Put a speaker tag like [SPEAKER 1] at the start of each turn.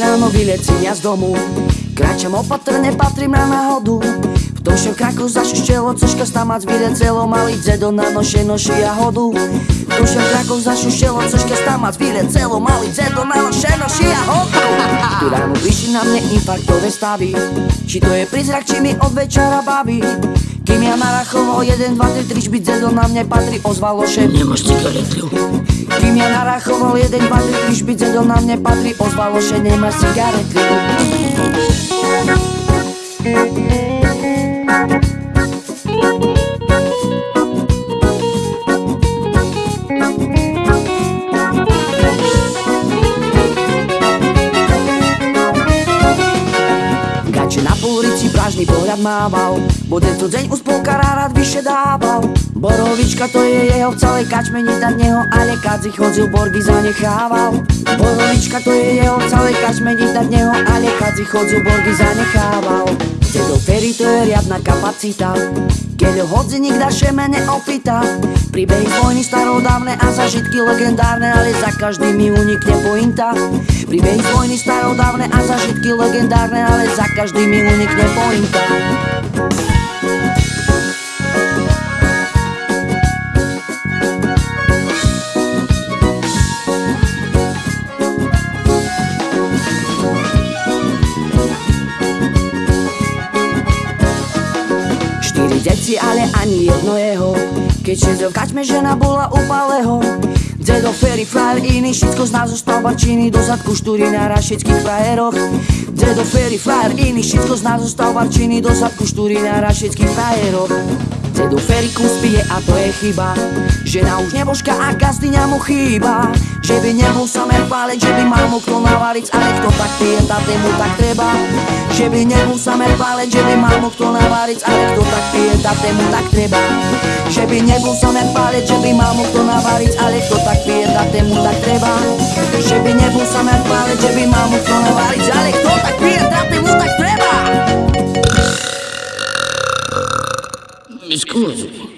[SPEAKER 1] ráno vylecím ja z domu. Kráčam opatrne, patrím na náhodu. V tom všem kraku zašuštelo, cožka stamac vylecelo Malý dzedo na noše noši a hodu. V tom všem kraku zašuštelo, cožka stamac vylecelo Malý dzedo na noše noši a hodu. Tu ráno prišli na mne infarktové stavy. Či to je prízrak, či mi od večera baví kým ja narachoval 1, 2, 3, 3 šbyt zedo na mne patrí ozvalo šep
[SPEAKER 2] Nemáš cigaretu?
[SPEAKER 1] Kým ja narachoval 1, 2, 3, 3 šbyt zedo na mne patrí ozvalo že nemáš cigaretu. Gače pohľad mával. Bo tento deň uspolkára rád vyše dával. Borovička to je jeho v celej kačme Nitať neho ale kadzi chodzil borgy zanechával. Borovička to je jeho v celej kačme Nitať neho ale kadzi chodzil borgy zanechával Dedo Ferry to je riadna kapacita. Keď ho hodzi nikda še mene opýta. Príbehy vojny starodávne a zažitky legendárne Ale za každý mi unikne pointa. Príbehy vojny starodávne a zažitky legendárne Ale za každý mi unikne pointa Štyri deti, ale ani jedno jeho. Keď šezil v žena bola upaleho Dedo Ferry, frajer iný, všetko z nás zostal barčiny Do zadku štúri na rašických frajeroch. Dedo Ferry, frajer iný, všetko z nás zostal barčiny Do zadku štúri na rašických frajeroch Dedo Ferry kus pije a to je chyba. Žena už nebožka a gazdyňa mu chýba. Že by nebol samer páleť, že by mal mu kto navariť Ale kto tak pije, mu tak treba. Že by nebol samer páleť, že by mal mu kto navariť Ale kto tak pije, mu tak treba. Že by nebol samer páleť, že by mal mu kto navariť Ale kto tak
[SPEAKER 2] Mi scusi.